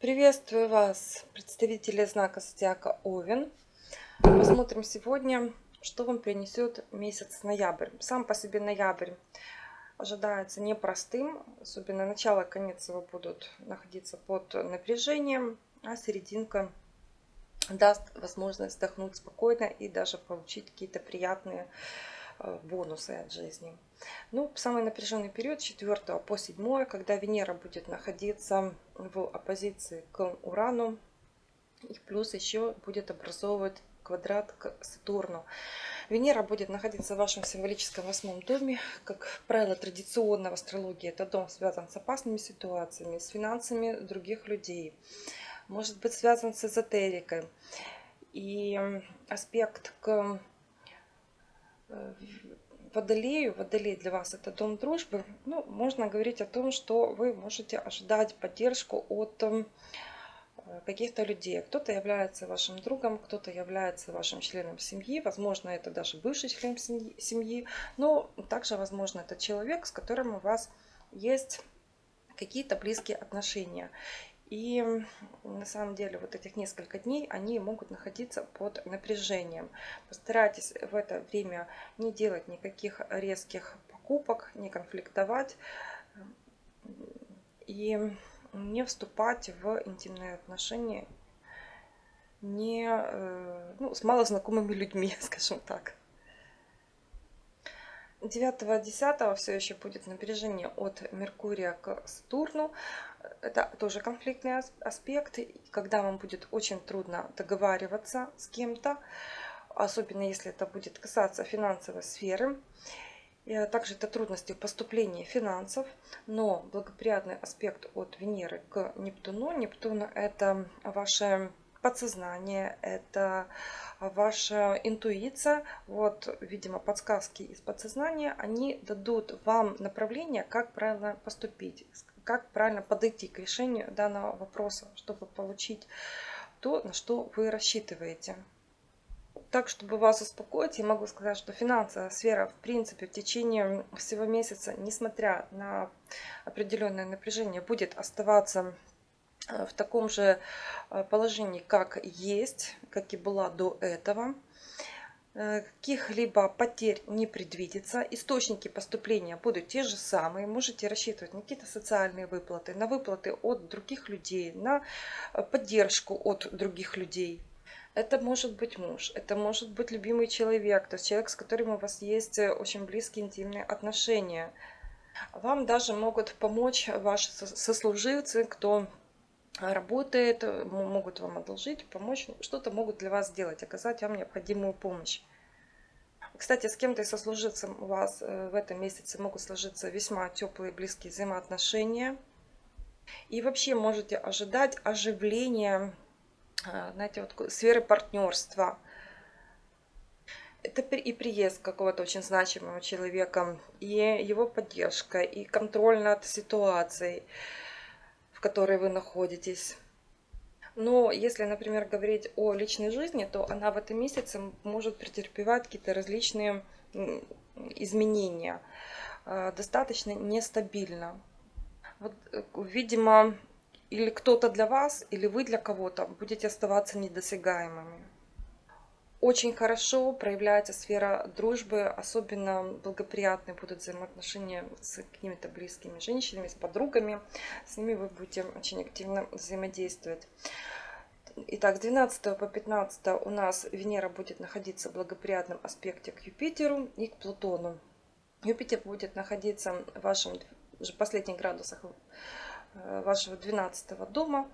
Приветствую вас, представители знака Зодиака Овен. Посмотрим сегодня, что вам принесет месяц ноябрь. Сам по себе ноябрь ожидается непростым, особенно начало и конец его будут находиться под напряжением, а серединка даст возможность вздохнуть спокойно и даже получить какие-то приятные Э, бонусы от жизни. Ну, самый напряженный период с 4 по 7, когда Венера будет находиться в оппозиции к Урану. И плюс еще будет образовывать квадрат к Сатурну. Венера будет находиться в вашем символическом восьмом доме. Как правило, традиционно в астрологии это дом связан с опасными ситуациями, с финансами других людей. Может быть связан с эзотерикой. И аспект к Водолею, Водолей для вас это дом дружбы, ну, можно говорить о том, что вы можете ожидать поддержку от э, каких-то людей. Кто-то является вашим другом, кто-то является вашим членом семьи, возможно, это даже бывший член семьи, но также, возможно, это человек, с которым у вас есть какие-то близкие отношения. И на самом деле вот этих несколько дней они могут находиться под напряжением. Постарайтесь в это время не делать никаких резких покупок, не конфликтовать и не вступать в интимные отношения не, э, ну, с малознакомыми людьми, скажем так. 9-10 все еще будет напряжение от Меркурия к Сатурну. Это тоже конфликтный аспект, когда вам будет очень трудно договариваться с кем-то, особенно если это будет касаться финансовой сферы. И также это трудности в поступлении финансов, но благоприятный аспект от Венеры к Нептуну. Нептун это ваше подсознание, это ваша интуиция. Вот, видимо, подсказки из подсознания, они дадут вам направление, как правильно поступить, как правильно подойти к решению данного вопроса, чтобы получить то, на что вы рассчитываете. Так, чтобы вас успокоить, я могу сказать, что финансовая сфера, в принципе, в течение всего месяца, несмотря на определенное напряжение, будет оставаться э, в таком же э, положении, как есть, как и была до этого. Э, каких-либо потерь не предвидится. Источники поступления будут те же самые. Можете рассчитывать на какие-то социальные выплаты, на выплаты от других людей, на э, поддержку от других людей. Это может быть муж, это может быть любимый человек, то есть человек, с которым у вас есть э, очень близкие интимные отношения. Вам даже могут помочь ваши сослуживцы, кто работает, могут вам одолжить, помочь, что-то могут для вас сделать, оказать вам необходимую помощь. Кстати, с кем-то из сослуживцем у вас э, в этом месяце могут сложиться весьма теплые близкие взаимоотношения. И вообще можете ожидать оживления, э, знаете, вот сферы партнерства. Это и приезд какого-то очень значимого человека, и его поддержка, и контроль над ситуацией в которой вы находитесь. Но если, например, говорить о личной жизни, то она в этом месяце может претерпевать какие-то различные изменения. А, достаточно нестабильно. Вот, э, видимо, или кто-то для вас, или вы для кого-то будете оставаться недосягаемыми. Очень хорошо проявляется сфера дружбы, особенно благоприятные будут взаимоотношения с какими-то близкими женщинами, с подругами. С ними вы будете очень активно взаимодействовать. Итак, с 12 по 15 у нас Венера будет находиться в благоприятном аспекте к Юпитеру и к Плутону. Юпитер будет находиться в вашем уже последних градусах э, вашего 12 дома.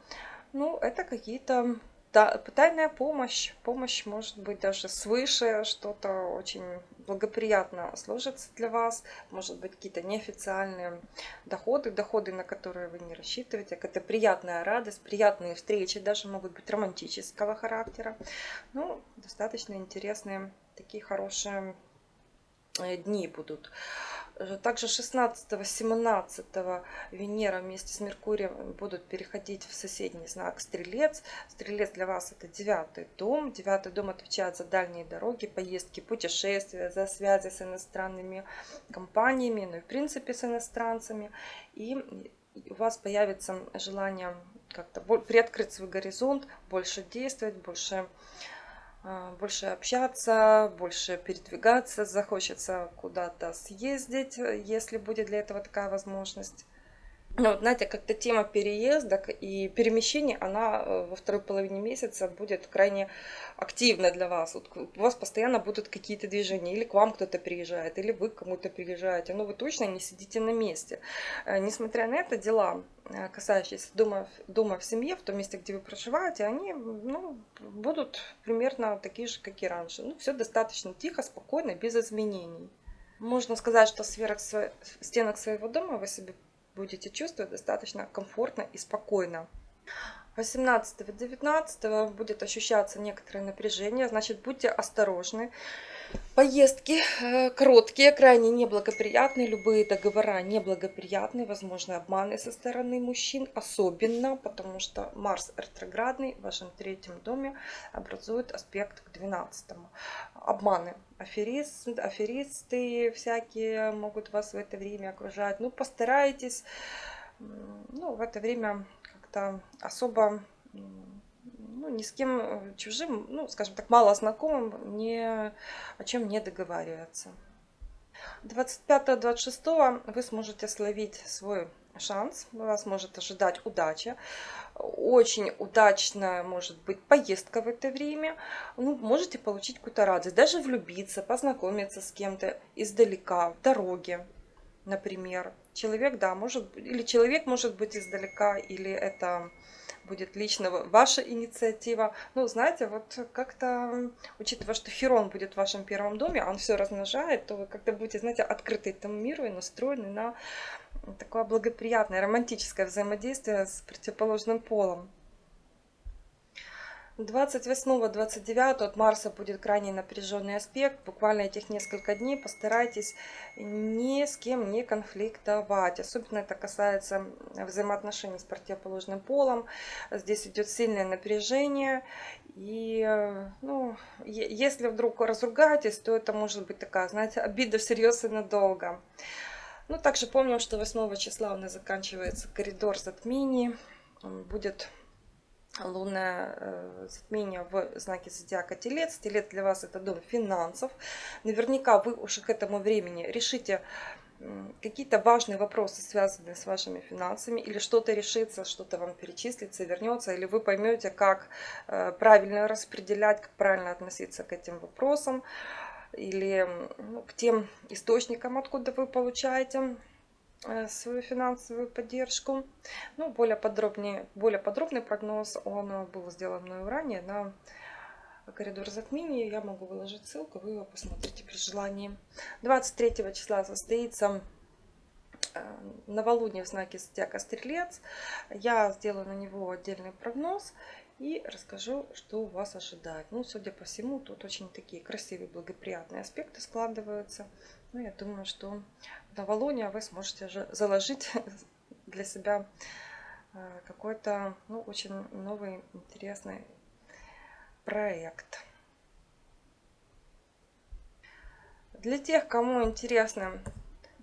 Ну, это какие-то тайная помощь, помощь может быть даже свыше, что-то очень благоприятно сложится для вас, может быть какие-то неофициальные доходы, доходы, на которые вы не рассчитываете, какая-то приятная радость, приятные встречи, даже могут быть романтического характера. Ну, достаточно интересные, такие хорошие э, дни будут. Также 16-17 Венера вместе с Меркурием будут переходить в соседний знак Стрелец. Стрелец для вас это девятый дом. Девятый дом отвечает за дальние дороги, поездки, путешествия, за связи с иностранными компаниями, ну и в принципе с иностранцами. И у вас появится желание как-то приоткрыть свой горизонт, больше действовать, больше, больше общаться, больше передвигаться, захочется куда-то съездить, если будет для этого такая возможность. Ну, вот, знаете, как-то тема переездок и перемещений, она э, во второй половине месяца будет крайне активна для вас. Вот у вас постоянно будут какие-то движения, или к вам кто-то приезжает, или вы к кому-то приезжаете, но вы точно не сидите на месте. Э, несмотря на это, дела, э, касающиеся дома, дома в семье, в том месте, где вы проживаете, они ну, будут примерно такие же, как и раньше. Ну, все достаточно тихо, спокойно, без изменений. Можно сказать, что в сферах стенок своего дома вы себе будете чувствовать достаточно комфортно и спокойно. 18-19 будет ощущаться некоторое напряжение, значит будьте осторожны. Поездки э, короткие, крайне неблагоприятные, любые договора неблагоприятные, возможны обманы со стороны мужчин, особенно потому что Марс ретроградный в вашем третьем доме образует аспект к 12. Обманы, аферист, аферисты всякие могут вас в это время окружать. Ну, постарайтесь ну, в это время как-то особо ну, ни с кем э, чужим, ну, скажем так, мало знакомым, ни о чем не договариваться. 25-26 вы сможете словить свой шанс, вас может ожидать удача. Очень удачная может быть поездка в это время. Ну, можете получить какую-то радость, даже влюбиться, познакомиться с кем-то издалека, в дороге, например. Человек, да, может, или человек может быть издалека, или это будет лично ваша инициатива. Ну, знаете, вот как-то, учитывая, что Херон будет в вашем первом доме, он все размножает, то вы как-то будете, знаете, открыты этому миру и настроены на такое благоприятное, романтическое взаимодействие с противоположным полом. 28-29 от Марса будет крайне напряженный аспект. Буквально этих несколько дней постарайтесь ни с кем не конфликтовать. Особенно это касается взаимоотношений с противоположным полом. Здесь идет сильное напряжение. И ну, если вдруг разругаетесь, то это может быть такая, знаете, обида всерьез и надолго. Ну, также помним, что 8 числа у нас заканчивается коридор затмений. Будет лунное э, затмение в знаке зодиака Телец. Телец для вас это дом финансов. Наверняка вы уже к этому времени решите какие-то важные вопросы, связанные с вашими финансами, или что-то решится, что-то вам перечислится, вернется, или вы поймете, как э, правильно распределять, как правильно относиться к этим вопросам, или ну, к тем источникам, откуда вы получаете свою финансовую поддержку. Ну, более, подробнее, более подробный прогноз, он был сделан мною ранее на коридор затмений. Я могу выложить ссылку, вы его посмотрите при желании. 23 числа состоится э, новолуние в знаке Зодиака Стрелец. Я сделаю на него отдельный прогноз и расскажу, что вас ожидает. Ну, судя по всему, тут очень такие красивые, благоприятные аспекты складываются. Ну, я думаю, что новолуния вы сможете же заложить для себя э, какой-то ну, очень новый, интересный проект. Для тех, кому интересны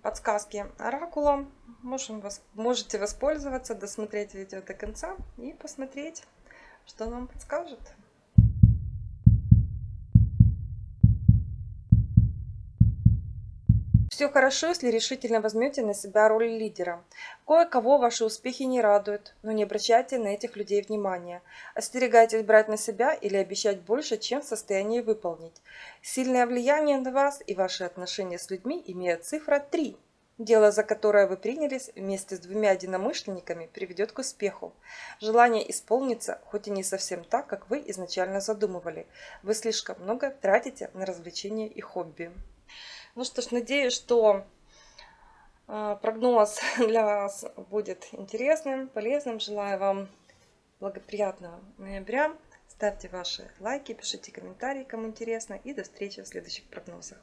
подсказки оракула, можем, можете воспользоваться, досмотреть видео до конца и посмотреть, что нам подскажет. Все хорошо, если решительно возьмете на себя роль лидера. Кое-кого ваши успехи не радуют, но не обращайте на этих людей внимания. Остерегайтесь брать на себя или обещать больше, чем в состоянии выполнить. Сильное влияние на вас и ваши отношения с людьми имеет цифра 3. Дело, за которое вы принялись вместе с двумя единомышленниками, приведет к успеху. Желание исполнится, хоть и не совсем так, как вы изначально задумывали. Вы слишком много тратите на развлечения и хобби. Ну что ж, надеюсь, что а, прогноз для вас будет интересным, полезным. Желаю вам благоприятного ноября. Ставьте ваши лайки, пишите комментарии, кому интересно. И до встречи в следующих прогнозах.